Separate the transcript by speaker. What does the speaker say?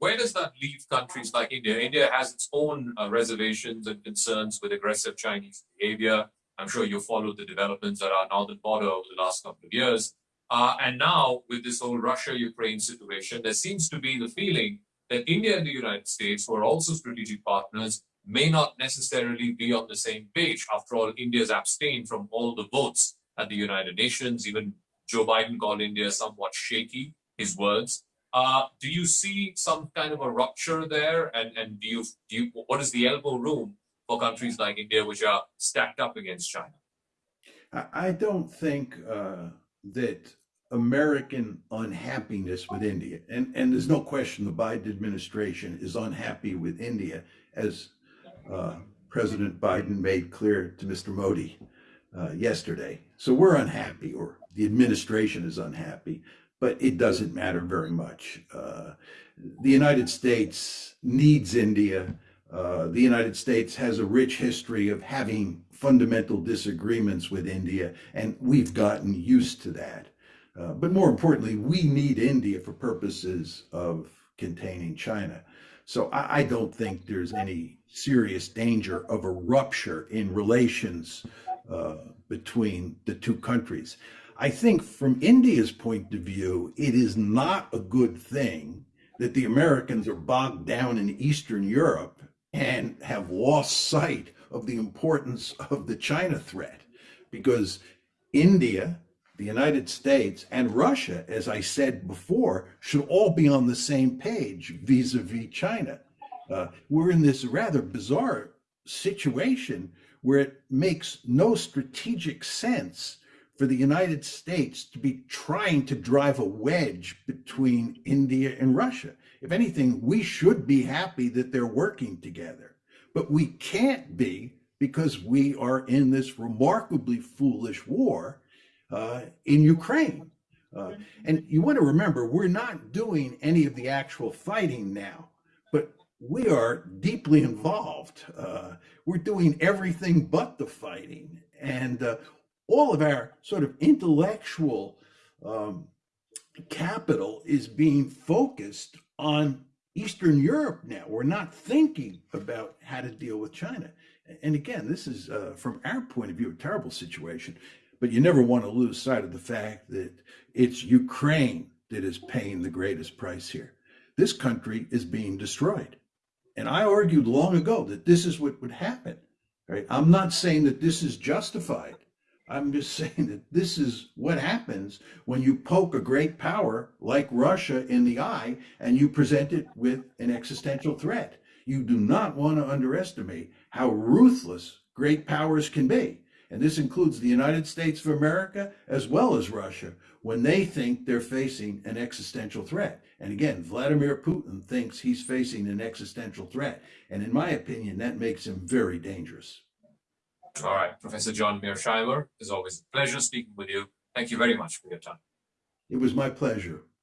Speaker 1: where does that leave countries like India? India has its own uh, reservations and concerns with aggressive Chinese behavior. I'm sure you followed the developments at our northern border over the last couple of years. Uh, and now, with this whole Russia-Ukraine situation, there seems to be the feeling that India and the United States, who are also strategic partners, may not necessarily be on the same page. After all, India's abstained from all the votes at the United Nations. Even Joe Biden called India somewhat shaky, his words. Uh, do you see some kind of a rupture there? And, and do, you, do you, what is the elbow room for countries like India, which are stacked up against China?
Speaker 2: I don't think uh, that American unhappiness with India, and, and there's no question the Biden administration is unhappy with India, as uh, President Biden made clear to Mr. Modi uh, yesterday. So we're unhappy, or the administration is unhappy, but it doesn't matter very much. Uh, the United States needs India. Uh, the United States has a rich history of having fundamental disagreements with India, and we've gotten used to that. Uh, but more importantly, we need India for purposes of containing China. So I, I, don't think there's any serious danger of a rupture in relations uh, between the two countries. I think from India's point of view, it is not a good thing that the Americans are bogged down in Eastern Europe and have lost sight of the importance of the China threat because India the United States and Russia, as I said before, should all be on the same page vis-a-vis China. Uh, we're in this rather bizarre situation where it makes no strategic sense for the United States to be trying to drive a wedge between India and Russia. If anything, we should be happy that they're working together, but we can't be because we are in this remarkably foolish war uh, in Ukraine. Uh, and you want to remember, we're not doing any of the actual fighting now, but we are deeply involved. Uh, we're doing everything but the fighting. And uh, all of our sort of intellectual um, capital is being focused on Eastern Europe now. We're not thinking about how to deal with China. And again, this is, uh, from our point of view, a terrible situation. But you never want to lose sight of the fact that it's Ukraine that is paying the greatest price here. This country is being destroyed. And I argued long ago that this is what would happen. Right? I'm not saying that this is justified. I'm just saying that this is what happens when you poke a great power like Russia in the eye and you present it with an existential threat. You do not want to underestimate how ruthless great powers can be and this includes the United States of America as well as Russia, when they think they're facing an existential threat. And again, Vladimir Putin thinks he's facing an existential threat. And in my opinion, that makes him very dangerous.
Speaker 1: All right, Professor John Mearsheimer, it's always a pleasure speaking with you. Thank you very much for your time.
Speaker 2: It was my pleasure.